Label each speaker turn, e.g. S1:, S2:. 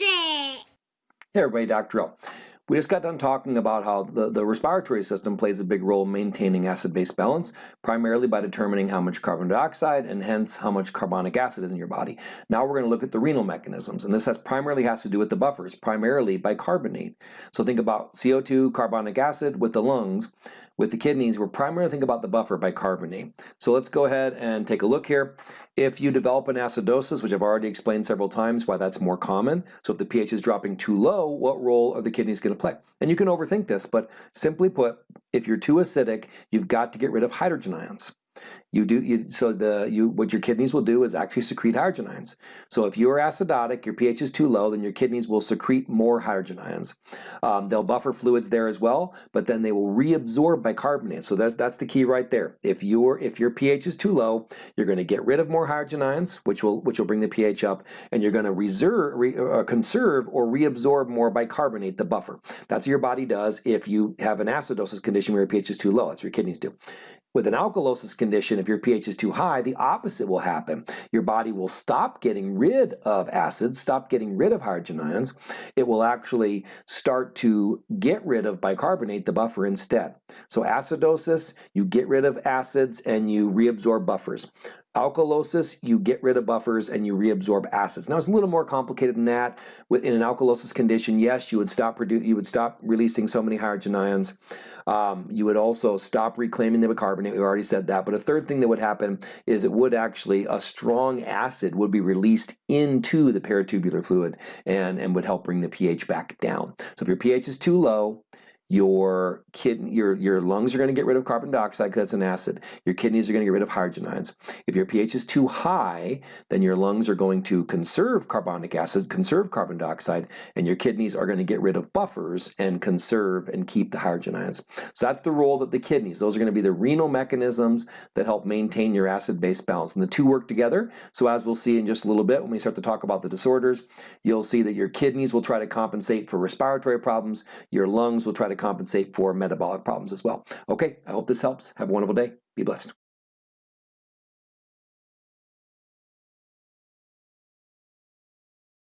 S1: It.
S2: Hey everybody, Dr. O. We just got done talking about how the, the respiratory system plays a big role in maintaining acid-base balance, primarily by determining how much carbon dioxide and hence how much carbonic acid is in your body. Now we're going to look at the renal mechanisms, and this has primarily has to do with the buffers, primarily bicarbonate. So think about CO2, carbonic acid with the lungs. With the kidneys, we're primarily thinking about the buffer bicarbonate. So let's go ahead and take a look here. If you develop an acidosis, which I've already explained several times why that's more common, so if the pH is dropping too low, what role are the kidneys going to play? And you can overthink this, but simply put, if you're too acidic, you've got to get rid of hydrogen ions. You do you, so the you what your kidneys will do is actually secrete hydrogen ions. So if you are acidotic, your pH is too low, then your kidneys will secrete more hydrogen ions. Um, they'll buffer fluids there as well, but then they will reabsorb bicarbonate. So that's that's the key right there. If your if your pH is too low, you're going to get rid of more hydrogen ions, which will which will bring the pH up, and you're going to reserve re, uh, conserve or reabsorb more bicarbonate, the buffer. That's what your body does if you have an acidosis condition where your pH is too low. That's what your kidneys do. With an alkalosis condition, if your pH is too high, the opposite will happen. Your body will stop getting rid of acids, stop getting rid of hydrogen ions. It will actually start to get rid of bicarbonate, the buffer, instead. So acidosis, you get rid of acids and you reabsorb buffers. Alkalosis, you get rid of buffers and you reabsorb acids. Now it's a little more complicated than that. In an alkalosis condition, yes, you would stop you would stop releasing so many hydrogen ions. Um, you would also stop reclaiming the bicarbonate. We already said that. But a third thing that would happen is it would actually a strong acid would be released into the peritubular fluid and and would help bring the pH back down. So if your pH is too low, your kidney, your, your lungs are going to get rid of carbon dioxide because it's an acid. Your kidneys are going to get rid of hydrogen ions. If your pH is too high, then your lungs are going to conserve carbonic acid, conserve carbon dioxide, and your kidneys are going to get rid of buffers and conserve and keep the hydrogen ions. So that's the role that the kidneys, those are going to be the renal mechanisms that help maintain your acid-base balance. And the two work together. So as we'll see in just a little bit when we start to talk about the disorders, you'll see that your kidneys will try to compensate for respiratory problems, your lungs will try to compensate for metabolic problems as well. Okay, I hope this helps. Have a wonderful day. Be blessed.